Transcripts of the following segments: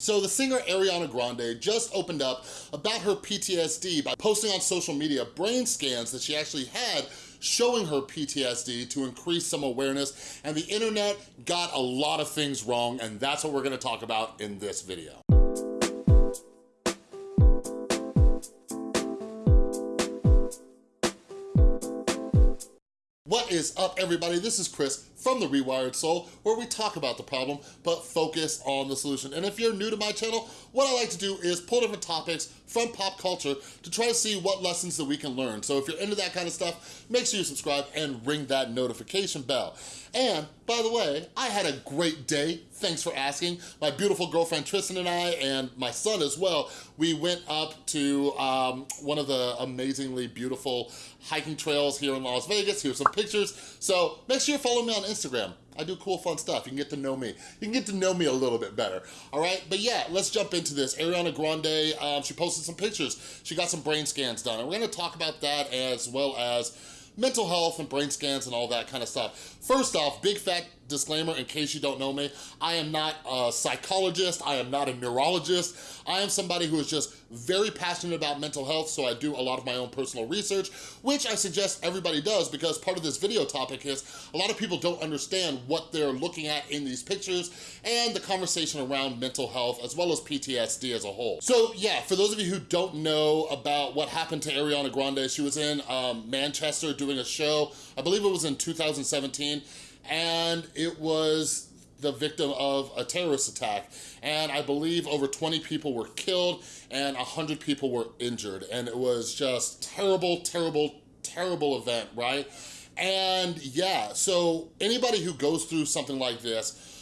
So the singer Ariana Grande just opened up about her PTSD by posting on social media brain scans that she actually had showing her PTSD to increase some awareness and the internet got a lot of things wrong and that's what we're gonna talk about in this video. What is up everybody? This is Chris from The Rewired Soul where we talk about the problem but focus on the solution. And if you're new to my channel, what I like to do is pull different topics from pop culture to try to see what lessons that we can learn. So if you're into that kind of stuff, make sure you subscribe and ring that notification bell. And by the way, I had a great day. Thanks for asking. My beautiful girlfriend Tristan and I, and my son as well, we went up to um, one of the amazingly beautiful hiking trails here in Las Vegas. Here's some pictures. So make sure you follow me on Instagram. I do cool, fun stuff. You can get to know me. You can get to know me a little bit better, all right? But yeah, let's jump into this. Ariana Grande, um, she posted some pictures. She got some brain scans done, and we're gonna talk about that as well as mental health and brain scans and all that kind of stuff. First off, big fat disclaimer in case you don't know me, I am not a psychologist, I am not a neurologist, I am somebody who is just very passionate about mental health, so I do a lot of my own personal research, which I suggest everybody does because part of this video topic is a lot of people don't understand what they're looking at in these pictures and the conversation around mental health as well as PTSD as a whole. So yeah, for those of you who don't know about what happened to Ariana Grande, she was in um, Manchester doing a show, I believe it was in 2017, and it was the victim of a terrorist attack. And I believe over 20 people were killed and 100 people were injured. And it was just terrible, terrible, terrible event, right? And yeah, so anybody who goes through something like this,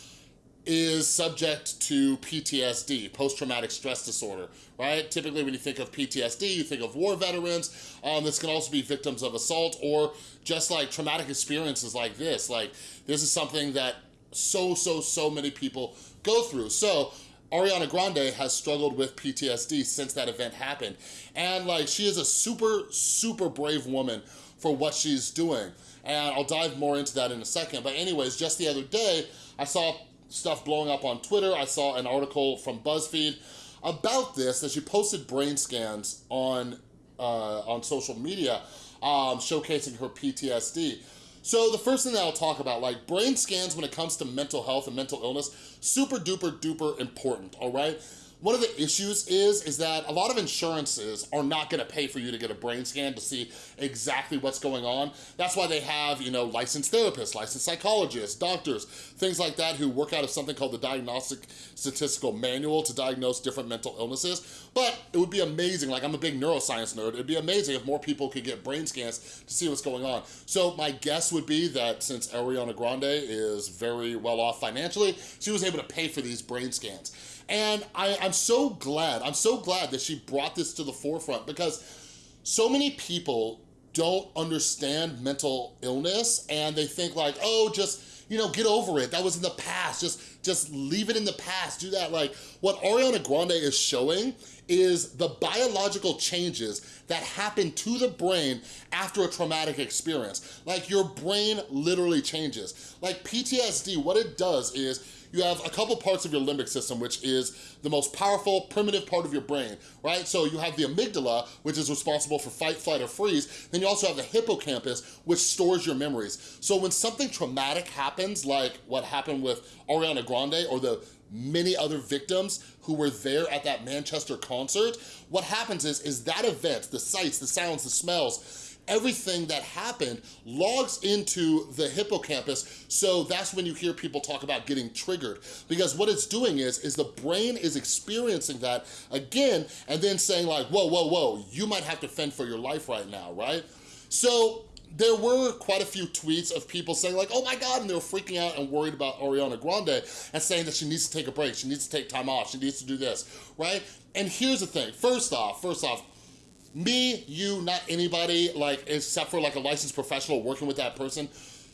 is subject to PTSD, post-traumatic stress disorder, right? Typically when you think of PTSD, you think of war veterans. Um, this can also be victims of assault or just like traumatic experiences like this. Like this is something that so, so, so many people go through. So Ariana Grande has struggled with PTSD since that event happened. And like, she is a super, super brave woman for what she's doing. And I'll dive more into that in a second. But anyways, just the other day, I saw stuff blowing up on Twitter. I saw an article from BuzzFeed about this, that she posted brain scans on, uh, on social media um, showcasing her PTSD. So the first thing that I'll talk about, like brain scans when it comes to mental health and mental illness, super duper duper important, all right? One of the issues is, is that a lot of insurances are not gonna pay for you to get a brain scan to see exactly what's going on. That's why they have, you know, licensed therapists, licensed psychologists, doctors, things like that who work out of something called the Diagnostic Statistical Manual to diagnose different mental illnesses. But it would be amazing, like I'm a big neuroscience nerd, it'd be amazing if more people could get brain scans to see what's going on. So my guess would be that since Ariana Grande is very well off financially, she was able to pay for these brain scans. And I, I'm so glad, I'm so glad that she brought this to the forefront because so many people don't understand mental illness and they think like, oh, just, you know, get over it. That was in the past. Just, just leave it in the past. Do that. Like what Ariana Grande is showing is the biological changes that happen to the brain after a traumatic experience. Like your brain literally changes. Like PTSD, what it does is you have a couple parts of your limbic system, which is the most powerful, primitive part of your brain, right? So you have the amygdala, which is responsible for fight, flight, or freeze. Then you also have the hippocampus, which stores your memories. So when something traumatic happens, like what happened with Ariana Grande or the many other victims who were there at that Manchester concert, what happens is, is that event, the sights, the sounds, the smells, everything that happened logs into the hippocampus. So that's when you hear people talk about getting triggered because what it's doing is, is the brain is experiencing that again and then saying like, whoa, whoa, whoa, you might have to fend for your life right now, right? So there were quite a few tweets of people saying like, oh my God, and they were freaking out and worried about Ariana Grande and saying that she needs to take a break, she needs to take time off, she needs to do this, right? And here's the thing, first off, first off, me, you, not anybody, like, except for like a licensed professional working with that person,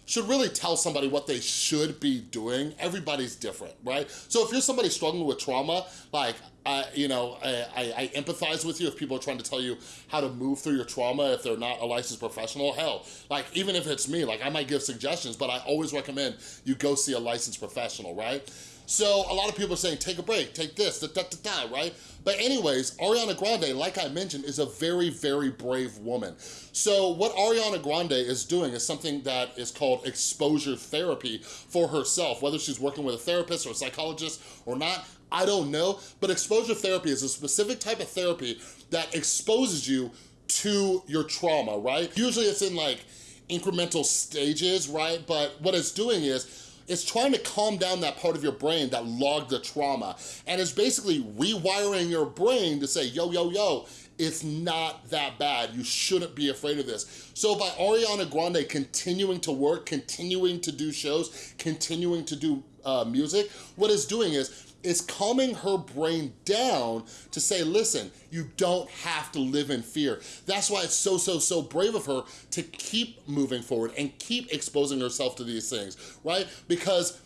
should really tell somebody what they should be doing. Everybody's different, right? So if you're somebody struggling with trauma, like, uh, you know, I, I, I, empathize with you if people are trying to tell you how to move through your trauma if they're not a licensed professional. Hell, like even if it's me, like I might give suggestions, but I always recommend you go see a licensed professional, right? So a lot of people are saying, take a break, take this, da, da, da, da, right? But anyways, Ariana Grande, like I mentioned, is a very, very brave woman. So what Ariana Grande is doing is something that is called exposure therapy for herself, whether she's working with a therapist or a psychologist or not, I don't know. But exposure therapy is a specific type of therapy that exposes you to your trauma, right? Usually it's in like incremental stages, right? But what it's doing is it's trying to calm down that part of your brain that logged the trauma. And it's basically rewiring your brain to say, yo, yo, yo, it's not that bad. You shouldn't be afraid of this. So by Ariana Grande continuing to work, continuing to do shows, continuing to do uh, music, what it's doing is it's calming her brain down to say, listen, you don't have to live in fear. That's why it's so, so, so brave of her to keep moving forward and keep exposing herself to these things, right? Because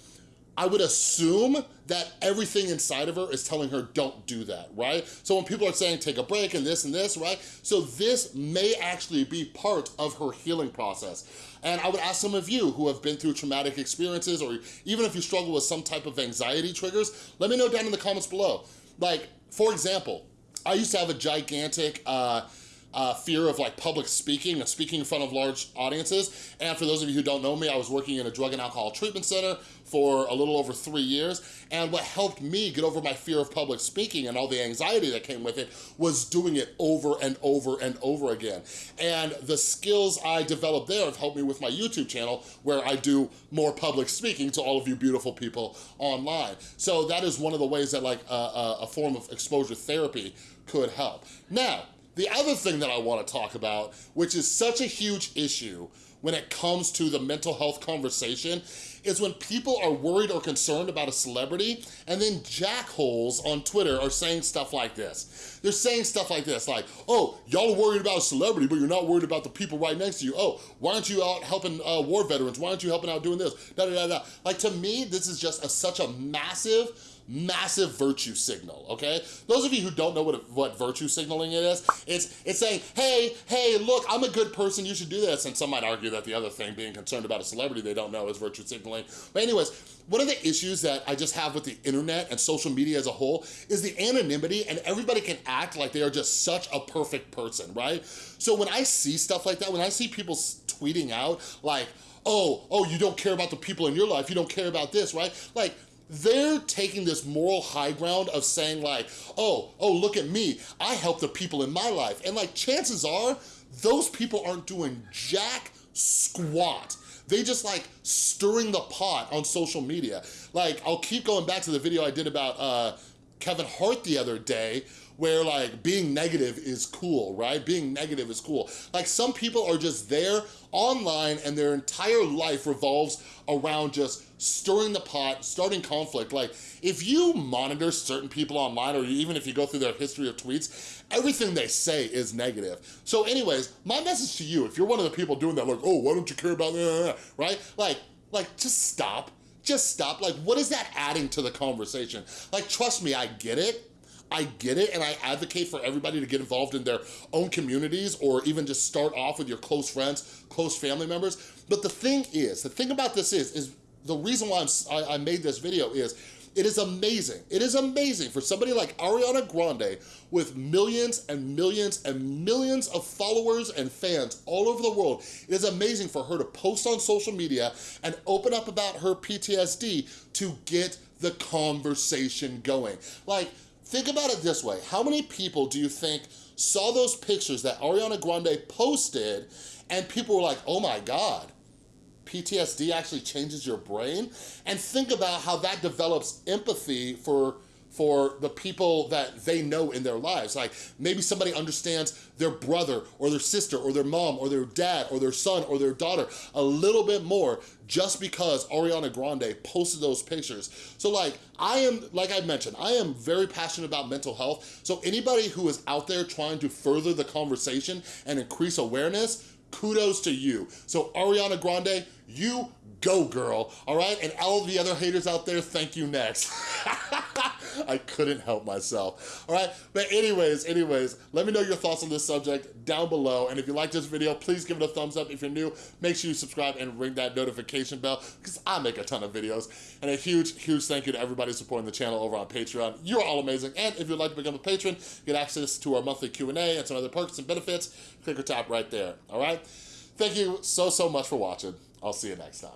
I would assume that everything inside of her is telling her don't do that, right? So when people are saying take a break and this and this, right? So this may actually be part of her healing process. And I would ask some of you who have been through traumatic experiences or even if you struggle with some type of anxiety triggers, let me know down in the comments below. Like, for example, I used to have a gigantic, uh, uh, fear of like public speaking and speaking in front of large audiences. And for those of you who don't know me, I was working in a drug and alcohol treatment center for a little over three years. And what helped me get over my fear of public speaking and all the anxiety that came with it was doing it over and over and over again. And the skills I developed there have helped me with my YouTube channel where I do more public speaking to all of you beautiful people online. So that is one of the ways that like uh, a form of exposure therapy could help. Now, the other thing that I wanna talk about, which is such a huge issue when it comes to the mental health conversation, is when people are worried or concerned about a celebrity and then jackholes on Twitter are saying stuff like this. They're saying stuff like this, like, oh, y'all are worried about a celebrity, but you're not worried about the people right next to you. Oh, why aren't you out helping uh, war veterans? Why aren't you helping out doing this? Da, da, da, da. Like, to me, this is just a, such a massive massive virtue signal, okay? Those of you who don't know what, what virtue signaling it is, it's, it's saying, hey, hey, look, I'm a good person, you should do this. And some might argue that the other thing, being concerned about a celebrity they don't know is virtue signaling. But anyways, one of the issues that I just have with the internet and social media as a whole is the anonymity and everybody can act like they are just such a perfect person, right? So when I see stuff like that, when I see people tweeting out like, oh, oh, you don't care about the people in your life, you don't care about this, right? Like, they're taking this moral high ground of saying like, oh, oh, look at me, I help the people in my life. And like, chances are, those people aren't doing jack squat. They just like stirring the pot on social media. Like, I'll keep going back to the video I did about uh, Kevin Hart the other day, where like being negative is cool, right? Being negative is cool. Like some people are just there online and their entire life revolves around just stirring the pot, starting conflict. Like if you monitor certain people online or even if you go through their history of tweets, everything they say is negative. So anyways, my message to you, if you're one of the people doing that, like, oh, why don't you care about that, right? Like, like just stop just stop. Like, what is that adding to the conversation? Like, trust me, I get it. I get it and I advocate for everybody to get involved in their own communities or even just start off with your close friends, close family members. But the thing is, the thing about this is, is the reason why I, I made this video is it is amazing. It is amazing for somebody like Ariana Grande with millions and millions and millions of followers and fans all over the world. It is amazing for her to post on social media and open up about her PTSD to get the conversation going. Like, Think about it this way. How many people do you think saw those pictures that Ariana Grande posted and people were like, oh my God, PTSD actually changes your brain? And think about how that develops empathy for for the people that they know in their lives. Like maybe somebody understands their brother or their sister or their mom or their dad or their son or their daughter a little bit more just because Ariana Grande posted those pictures. So like, I am, like I mentioned, I am very passionate about mental health. So anybody who is out there trying to further the conversation and increase awareness, kudos to you. So Ariana Grande, you go girl, all right? And all the other haters out there, thank you next. I couldn't help myself. All right, but anyways, anyways, let me know your thoughts on this subject down below. And if you like this video, please give it a thumbs up. If you're new, make sure you subscribe and ring that notification bell because I make a ton of videos. And a huge, huge thank you to everybody supporting the channel over on Patreon. You're all amazing. And if you'd like to become a patron, get access to our monthly Q&A and some other perks and benefits, click or tap right there, all right? Thank you so, so much for watching. I'll see you next time.